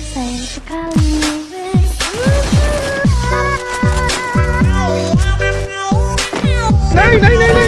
sayang sekali Nay,